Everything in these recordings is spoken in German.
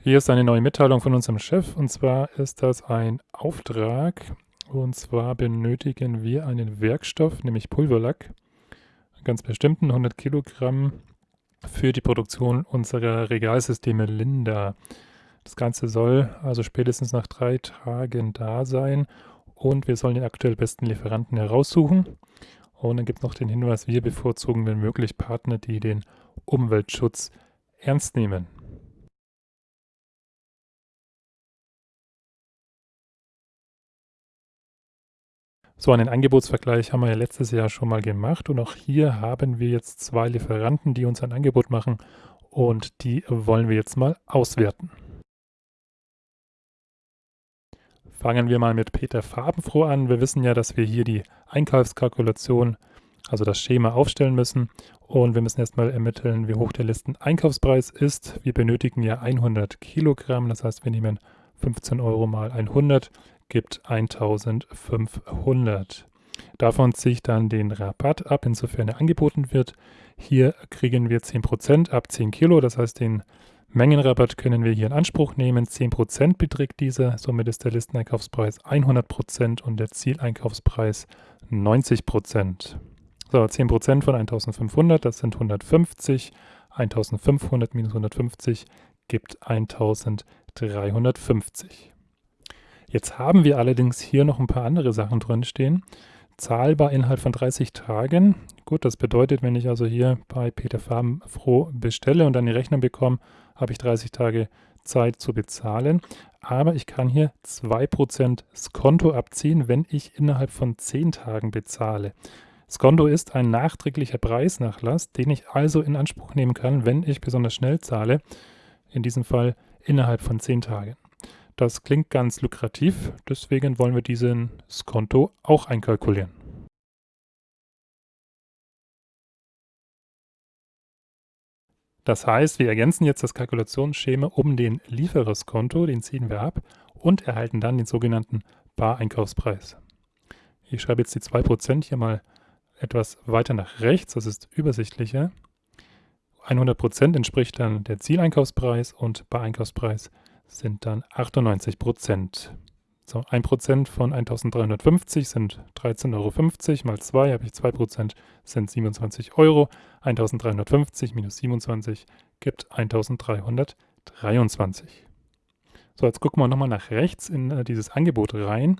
Hier ist eine neue Mitteilung von unserem Chef und zwar ist das ein Auftrag und zwar benötigen wir einen Werkstoff, nämlich Pulverlack, ganz bestimmten 100 Kilogramm für die Produktion unserer Regalsysteme Linda. Das Ganze soll also spätestens nach drei Tagen da sein und wir sollen den aktuell besten Lieferanten heraussuchen. Und dann gibt es noch den Hinweis, wir bevorzugen wenn möglich Partner, die den Umweltschutz ernst nehmen. So einen Angebotsvergleich haben wir ja letztes Jahr schon mal gemacht und auch hier haben wir jetzt zwei Lieferanten, die uns ein Angebot machen und die wollen wir jetzt mal auswerten. Fangen wir mal mit Peter Farbenfroh an. Wir wissen ja, dass wir hier die Einkaufskalkulation, also das Schema aufstellen müssen und wir müssen erstmal ermitteln, wie hoch der Listeneinkaufspreis ist. Wir benötigen ja 100 Kilogramm, das heißt wir nehmen 15 Euro mal 100 gibt 1500. Davon ziehe ich dann den Rabatt ab, insofern er angeboten wird. Hier kriegen wir 10% ab 10 Kilo, das heißt den Mengenrabatt können wir hier in Anspruch nehmen. 10% beträgt dieser, somit ist der Listeneinkaufspreis 100% und der Zieleinkaufspreis 90%. So, 10% von 1500, das sind 150. 1500 minus 150 gibt 1350. Jetzt haben wir allerdings hier noch ein paar andere Sachen drin stehen. Zahlbar innerhalb von 30 Tagen. Gut, das bedeutet, wenn ich also hier bei Peter Farbenfroh bestelle und dann die Rechnung bekomme, habe ich 30 Tage Zeit zu bezahlen. Aber ich kann hier 2% Skonto abziehen, wenn ich innerhalb von 10 Tagen bezahle. Skonto ist ein nachträglicher Preisnachlass, den ich also in Anspruch nehmen kann, wenn ich besonders schnell zahle. In diesem Fall innerhalb von 10 Tagen. Das klingt ganz lukrativ, deswegen wollen wir diesen Skonto auch einkalkulieren. Das heißt, wir ergänzen jetzt das Kalkulationsschema um den Liefererskonto, den ziehen wir ab und erhalten dann den sogenannten Bar-Einkaufspreis. Ich schreibe jetzt die 2% hier mal etwas weiter nach rechts, das ist übersichtlicher. 100% entspricht dann der Zieleinkaufspreis und Bar-Einkaufspreis sind dann 98 Prozent. So, 1 Prozent von 1350 sind 13,50 Euro. Mal 2 habe ich 2 Prozent, sind 27 Euro. 1350 minus 27 gibt 1323. So, jetzt gucken wir nochmal nach rechts in äh, dieses Angebot rein.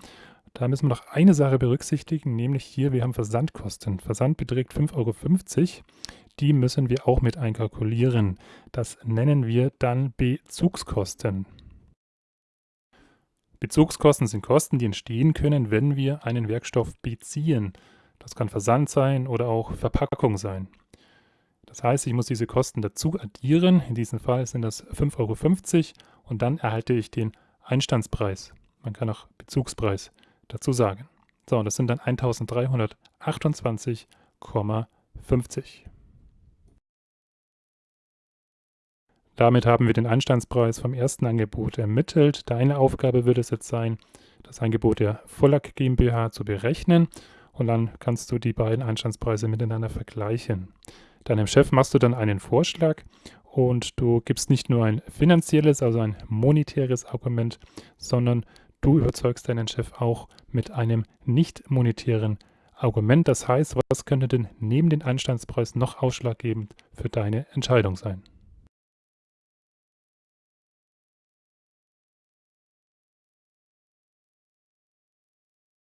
Da müssen wir noch eine Sache berücksichtigen, nämlich hier, wir haben Versandkosten. Versand beträgt 5,50 Euro. Die müssen wir auch mit einkalkulieren. Das nennen wir dann Bezugskosten. Bezugskosten sind Kosten, die entstehen können, wenn wir einen Werkstoff beziehen. Das kann Versand sein oder auch Verpackung sein. Das heißt, ich muss diese Kosten dazu addieren. In diesem Fall sind das 5,50 Euro und dann erhalte ich den Einstandspreis. Man kann auch Bezugspreis dazu sagen. So, und das sind dann 1328,50. Damit haben wir den Einstandspreis vom ersten Angebot ermittelt. Deine Aufgabe wird es jetzt sein, das Angebot der Vollack GmbH zu berechnen und dann kannst du die beiden Einstandspreise miteinander vergleichen. Deinem Chef machst du dann einen Vorschlag und du gibst nicht nur ein finanzielles, also ein monetäres Argument, sondern du überzeugst deinen Chef auch mit einem nicht monetären Argument. Das heißt, was könnte denn neben dem Einstandspreis noch ausschlaggebend für deine Entscheidung sein?